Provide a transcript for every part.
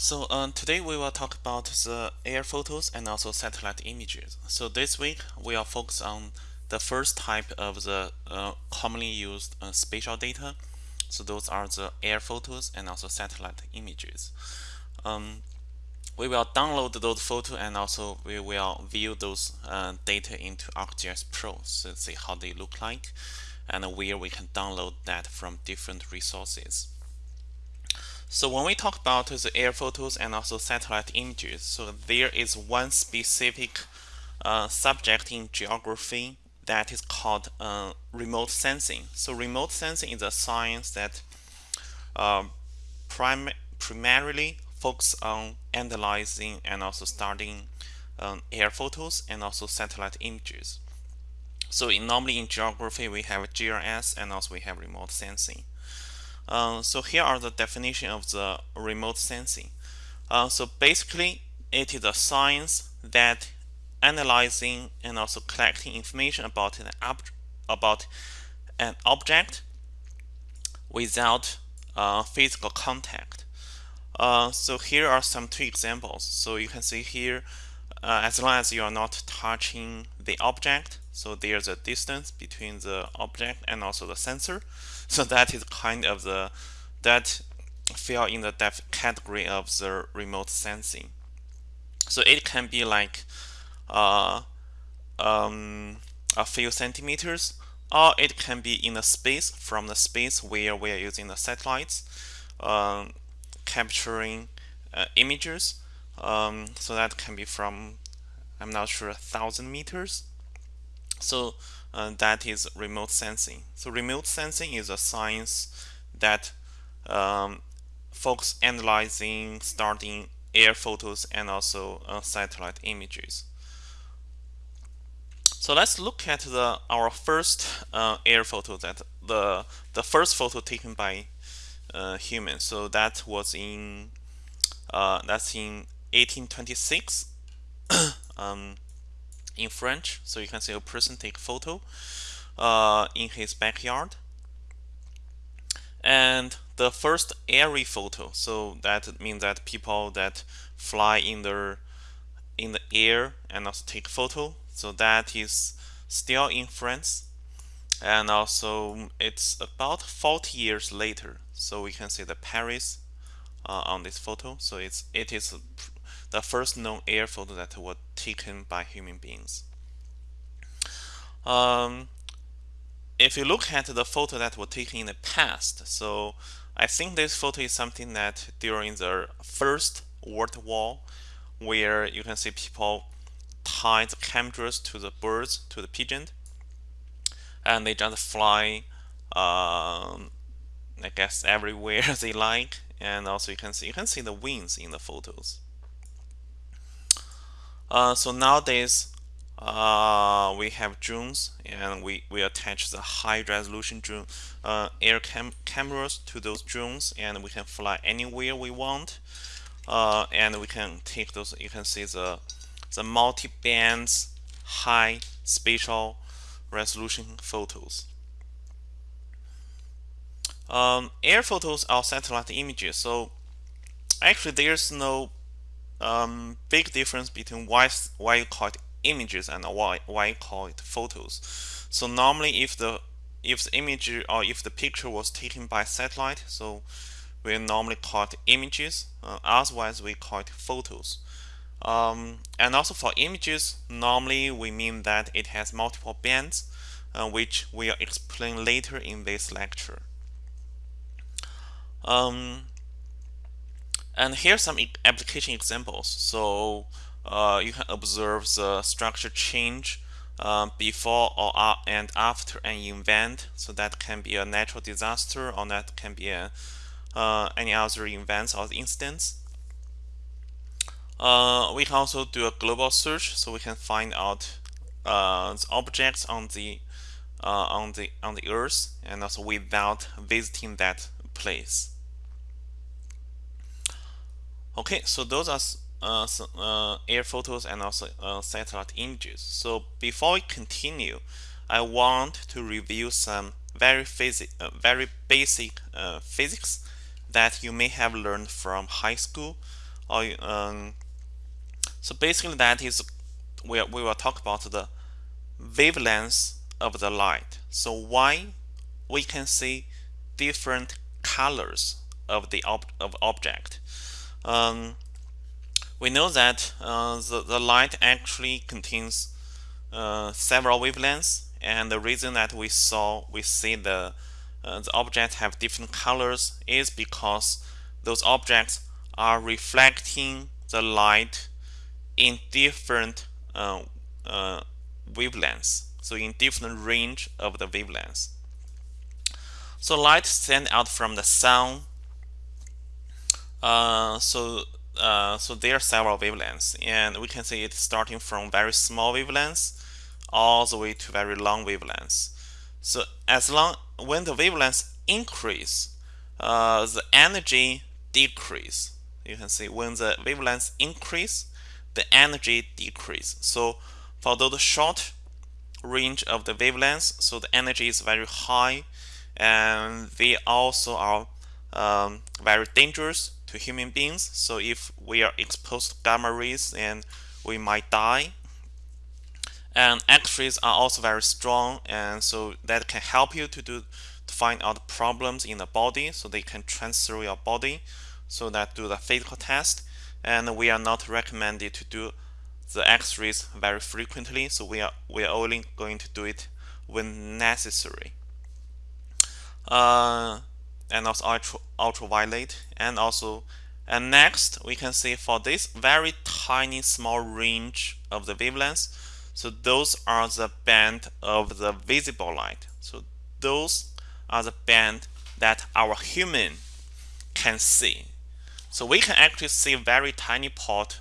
So um, today we will talk about the air photos and also satellite images. So this week we will focus on the first type of the uh, commonly used uh, spatial data. So those are the air photos and also satellite images. Um, we will download those photos and also we will view those uh, data into ArcGIS Pro so see how they look like and where we can download that from different resources. So when we talk about the air photos and also satellite images, so there is one specific uh, subject in geography that is called uh, remote sensing. So remote sensing is a science that uh, prim primarily focus on analyzing and also studying um, air photos and also satellite images. So in, normally in geography we have GRS and also we have remote sensing. Uh, so here are the definition of the remote sensing. Uh, so basically, it is a science that analyzing and also collecting information about an about an object without uh, physical contact. Uh, so here are some two examples. So you can see here, uh, as long as you are not touching the object, so there's a distance between the object and also the sensor. So that is kind of the that fell in the depth category of the remote sensing. So it can be like uh, um, a few centimeters, or it can be in a space from the space where we are using the satellites, um, capturing uh, images. Um, so that can be from, I'm not sure, a thousand meters so uh, that is remote sensing. So remote sensing is a science that um, folks analyzing, starting air photos and also uh, satellite images. So let's look at the our first uh, air photo that the the first photo taken by uh, humans. So that was in uh, that's in 1826. um, in French. So you can see a person take photo uh, in his backyard. And the first airy photo, so that means that people that fly in the in the air and also take photo. So that is still in France. And also it's about 40 years later. So we can see the Paris uh, on this photo. So it's it is the first known air photo that was taken by human beings. Um, if you look at the photo that was taken in the past, so I think this photo is something that during the First World War, where you can see people tie the cameras to the birds, to the pigeon, and they just fly, um, I guess, everywhere they like. And also you can see you can see the wings in the photos. Uh, so nowadays, uh, we have drones and we, we attach the high resolution drone uh, air cam cameras to those drones and we can fly anywhere we want. Uh, and we can take those you can see the the multi-bands high spatial resolution photos. Um, air photos are satellite images so actually there's no um, big difference between why, why you call it images and why, why you call it photos. So normally if the if the image or if the picture was taken by satellite, so we normally call it images. Uh, otherwise, we call it photos. Um, and also for images, normally we mean that it has multiple bands, uh, which we'll explain later in this lecture. Um, and here's some application examples. So uh, you can observe the structure change uh, before or uh, and after an event. So that can be a natural disaster or that can be a, uh, any other events or instance. Uh, we can also do a global search, so we can find out uh, the objects on the on the on the Earth, and also without visiting that place. Okay, so those are uh, uh, air photos and also uh, satellite images. So before we continue, I want to review some very, uh, very basic uh, physics that you may have learned from high school or um, so basically that is we, we will talk about the wavelength of the light so why we can see different colors of the ob of object um, we know that uh, the, the light actually contains uh, several wavelengths and the reason that we saw we see the uh, the objects have different colors is because those objects are reflecting the light in different uh, uh, wavelengths so in different range of the wavelengths. So light sent out from the sun uh, so uh, so there are several wavelengths and we can see it starting from very small wavelengths all the way to very long wavelengths. So as long when the wavelengths increase uh, the energy decrease. You can see when the wavelengths increase the energy decrease. So for those short range of the wavelengths so the energy is very high and they also are um, very dangerous to human beings. So if we are exposed to gamma rays and we might die. And X-rays are also very strong and so that can help you to do to find out problems in the body so they can transfer your body so that do the physical test and we are not recommended to do the x-rays very frequently so we are we are only going to do it when necessary uh, and also ultra, ultraviolet. And also and next we can see for this very tiny small range of the wavelengths. So those are the band of the visible light. So those are the band that our human can see. So we can actually see very tiny part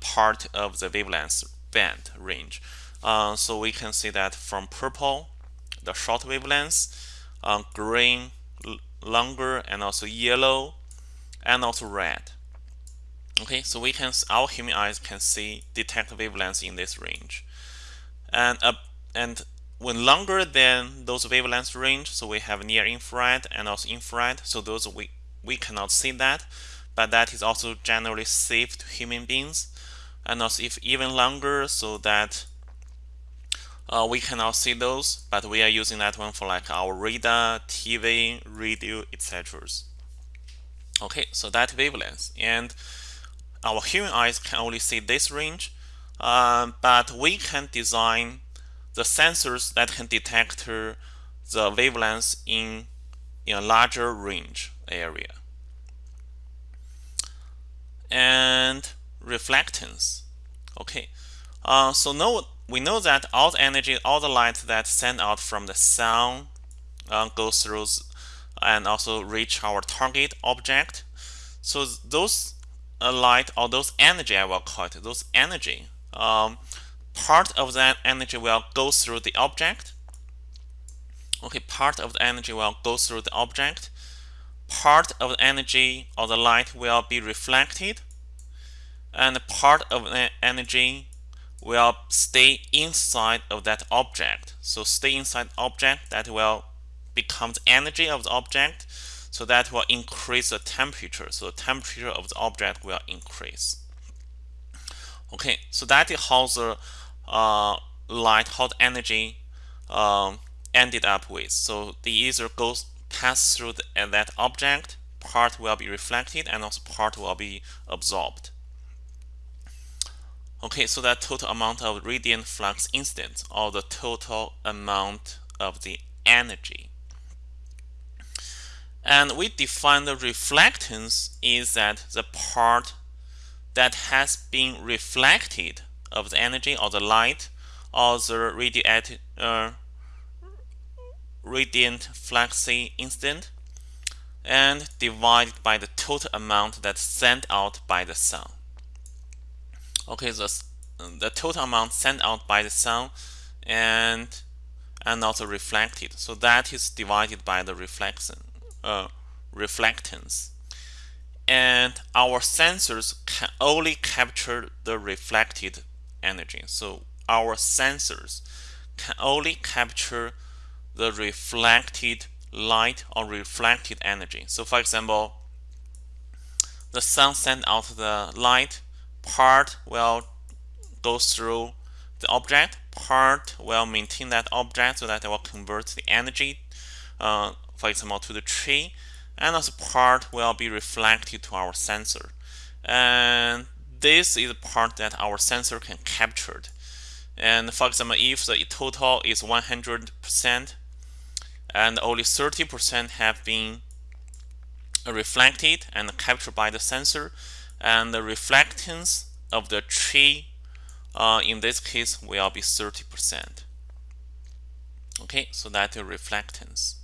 part of the wavelength band range. Uh, so we can see that from purple the short wavelengths uh, green longer and also yellow and also red. Okay so we can our human eyes can see detect wavelengths in this range. And uh, and when longer than those wavelengths range so we have near infrared and also infrared so those we we cannot see that but that is also generally safe to human beings. And also if even longer so that uh, we cannot see those, but we are using that one for like our radar, TV, radio, etc. Okay, so that wavelength, and our human eyes can only see this range, um, but we can design the sensors that can detect the wavelengths in, in a larger range area. And reflectance. Okay, uh, so note we know that all the energy, all the light that sent out from the sun uh, goes through and also reach our target object. So those uh, light or those energy, I will call it, those energy, um, part of that energy will go through the object. Okay, part of the energy will go through the object. Part of the energy or the light will be reflected. And part of the energy will stay inside of that object. So stay inside object that will become the energy of the object. So that will increase the temperature. So the temperature of the object will increase. Okay, so that is how the uh, light, how the energy um, ended up with. So the either goes pass through the, that object, part will be reflected, and also part will be absorbed. Okay, so that total amount of radiant flux incident or the total amount of the energy. And we define the reflectance is that the part that has been reflected of the energy or the light or the uh, radiant flux incident and divided by the total amount that's sent out by the sun okay the, the total amount sent out by the sun and and also reflected. So that is divided by the reflection uh, reflectance. And our sensors can only capture the reflected energy. So our sensors can only capture the reflected light or reflected energy. So for example the sun sent out the light, part will go through the object, part will maintain that object so that it will convert the energy, uh, for example, to the tree, and also part will be reflected to our sensor. And this is the part that our sensor can capture. And for example, if the total is 100% and only 30% have been reflected and captured by the sensor, and the reflectance of the tree uh, in this case will be 30%. Okay, so that's the reflectance.